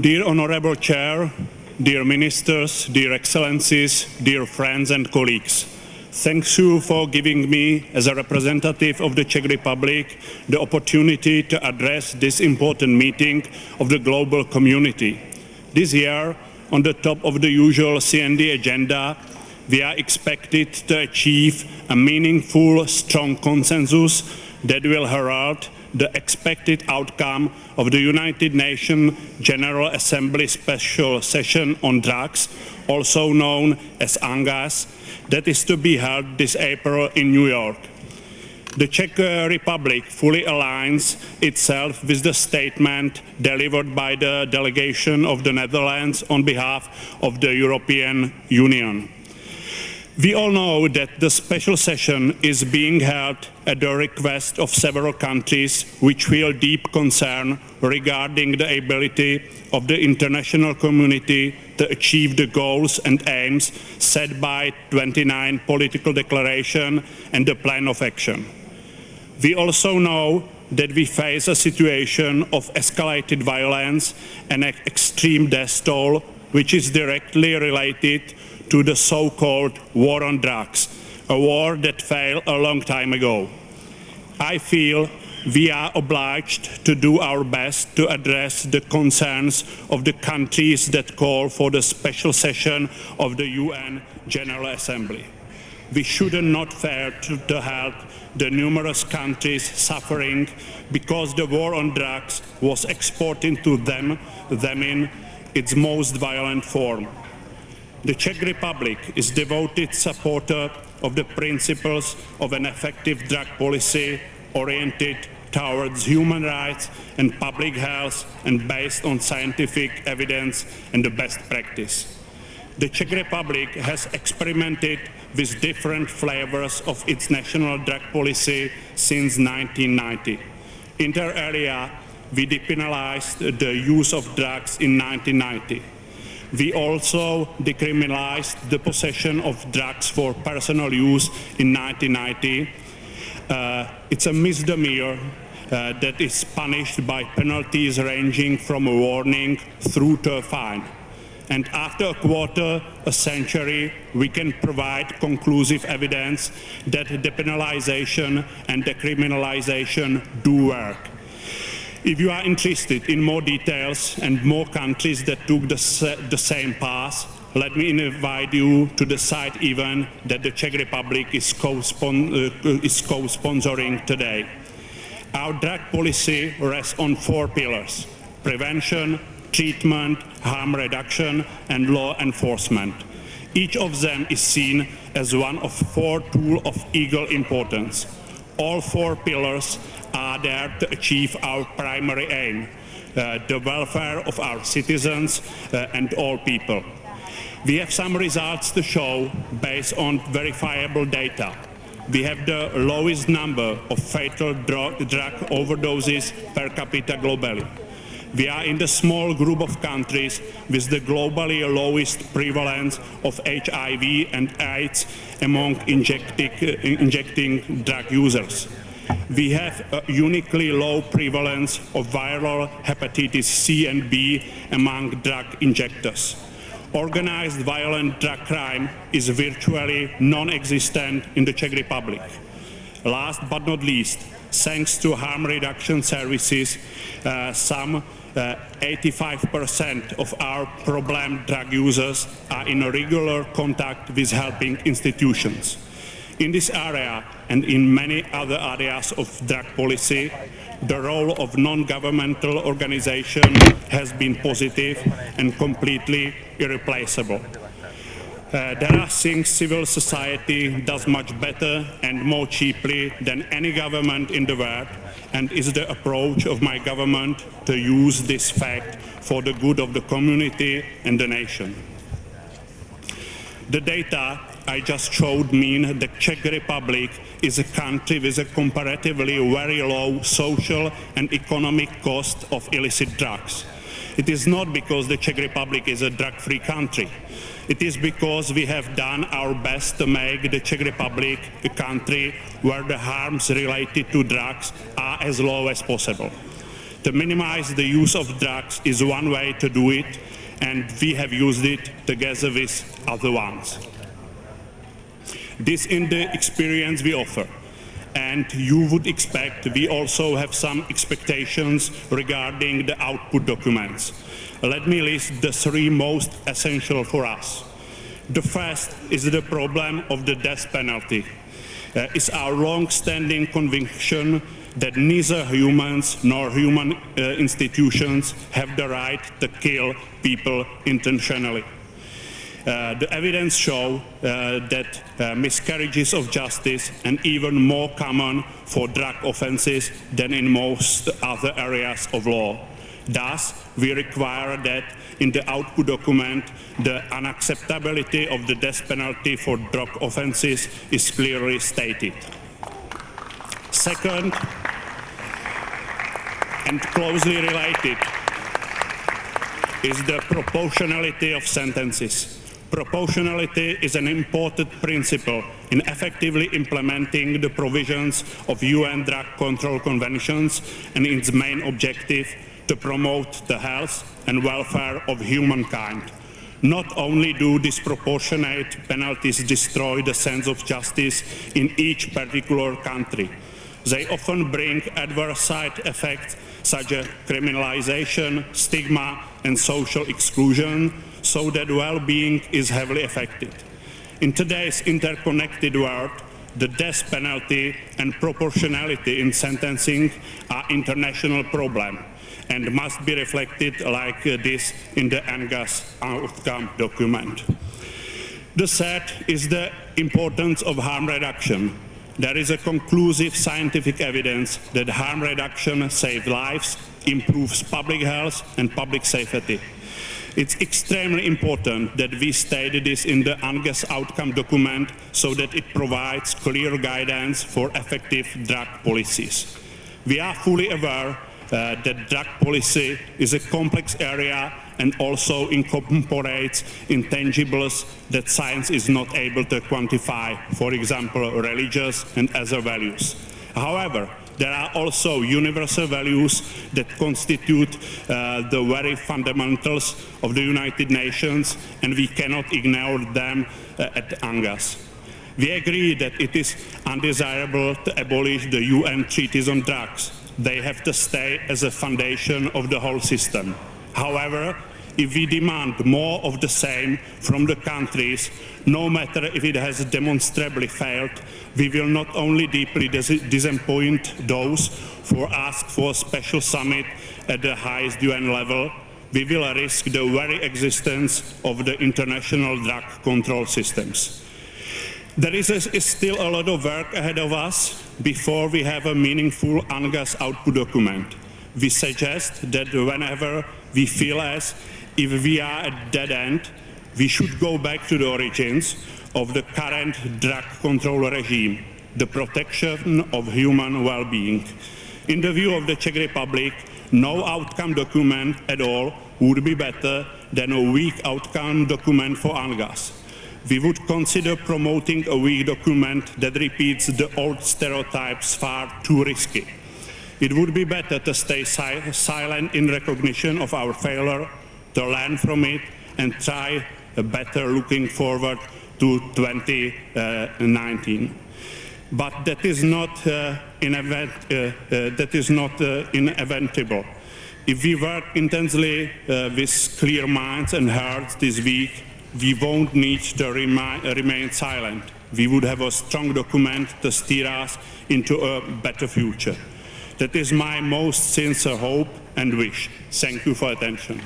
Dear Honorable Chair, dear Ministers, dear Excellencies, dear friends and colleagues, thanks you for giving me, as a representative of the Czech Republic, the opportunity to address this important meeting of the global community. This year, on the top of the usual CND agenda, we are expected to achieve a meaningful, strong consensus that will herald the expected outcome of the United Nations General Assembly Special Session on Drugs, also known as UNGASS, that is to be held this April in New York. The Czech Republic fully aligns itself with the statement delivered by the delegation of the Netherlands on behalf of the European Union. We all know that the special session is being held at the request of several countries which feel deep concern regarding the ability of the international community to achieve the goals and aims set by 29 political declaration and the plan of action. We also know that we face a situation of escalated violence and extreme death toll, which is directly related to the so-called war on drugs, a war that failed a long time ago. I feel we are obliged to do our best to address the concerns of the countries that call for the special session of the UN General Assembly. We should not fail to, help the numerous countries suffering because the war on drugs was exported to them, them in its most violent form. The Czech Republic is a devoted supporter of the principles of an effective drug policy oriented towards human rights and public health and based on scientific evidence and the best practice. The Czech Republic has experimented with different flavors of its national drug policy since 1990. Inter alia, we depenalized the use of drugs in 1990. We also decriminalized the possession of drugs for personal use in 1990. Uh, it's a misdemeanor uh, that is punished by penalties ranging from a warning through to a fine. And after a quarter, a century, we can provide conclusive evidence that depenalization and decriminalization do work. If you are interested in more details and more countries that took the, the same path, let me invite you to the side event that the Czech Republic is co-sponsoring uh, co today. Our drug policy rests on four pillars, prevention, treatment, harm reduction, and law enforcement. Each of them is seen as one of four tools of equal importance. All four pillars there to achieve our primary aim, uh, the welfare of our citizens uh, and all people. We have some results to show based on verifiable data. We have the lowest number of fatal drug, drug overdoses per capita globally. We are in the small group of countries with the globally lowest prevalence of HIV and AIDS among injecting, uh, injecting drug users we have a uniquely low prevalence of viral hepatitis C and B among drug injectors. Organized violent drug crime is virtually non-existent in the Czech Republic. Last but not least, thanks to harm reduction services, uh, some 85% uh, of our problem drug users are in regular contact with helping institutions. In this area and in many other areas of drug policy, the role of non-governmental organizations has been positive and completely irreplaceable. Uh, there are things civil society does much better and more cheaply than any government in the world and is the approach of my government to use this fact for the good of the community and the nation. The data I just showed mean the Czech Republic is a country with a comparatively very low social and economic cost of illicit drugs. It is not because the Czech Republic is a drug-free country. It is because we have done our best to make the Czech Republic a country where the harms related to drugs are as low as possible. To minimize the use of drugs is one way to do it, and we have used it together with other ones. This is the experience we offer. And you would expect we also have some expectations regarding the output documents. Let me list the three most essential for us. The first is the problem of the death penalty. Uh, it's our long-standing conviction that neither humans nor human uh, institutions have the right to kill people intentionally. Uh, the evidence show uh, that uh, miscarriages of justice and even more common for drug offenses than in most other areas of law. Thus, we require that in the output document, the unacceptability of the death penalty for drug offenses is clearly stated. Second, and closely related, is the proportionality of sentences. Proportionality is an important principle in effectively implementing the provisions of UN drug control conventions and its main objective to promote the health and welfare of humankind. Not only do disproportionate penalties destroy the sense of justice in each particular country, they often bring adverse side effects such as criminalization, stigma and social exclusion, so that well-being is heavily affected. In today's interconnected world, the death penalty and proportionality in sentencing are international problems and must be reflected like this in the UNGASS outcome document. The third is the importance of harm reduction. There is a conclusive scientific evidence that harm reduction saves lives, improves public health and public safety. It's extremely important that we state this in the UNGASS outcome document so that it provides clear guidance for effective drug policies. We are fully aware uh, that drug policy is a complex area and also incorporates intangibles that science is not able to quantify, for example, religious and other values. However, there are also universal values that constitute uh, the very fundamentals of the United Nations and we cannot ignore them uh, at UNGASS. We agree that it is undesirable to abolish the UN treaties on drugs. They have to stay as a foundation of the whole system. However, if we demand more of the same from the countries, no matter if it has demonstrably failed, we will not only deeply dis disappoint those who ask for a special summit at the highest UN level, we will risk the very existence of the international drug control systems. There is, a, is, still a lot of work ahead of us before we have a meaningful UNGASS output document. We suggest that whenever we feel as if we are at dead end, we should go back to the origins of the current drug control regime, the protection of human well-being. In the view of the Czech Republic, no outcome document at all would be better than a weak outcome document for UNGASS. We would consider promoting a weak document that repeats the old stereotypes far too risky. It would be better to stay si silent in recognition of our failure to learn from it and try a better looking forward to 2019. But that is not, uh, event, uh, uh, that is not uh, inevitable. If we work intensely uh, with clear minds and hearts this week, we won't need to remain silent. We would have a strong document to steer us into a better future. That is my most sincere hope and wish. Thank you for attention.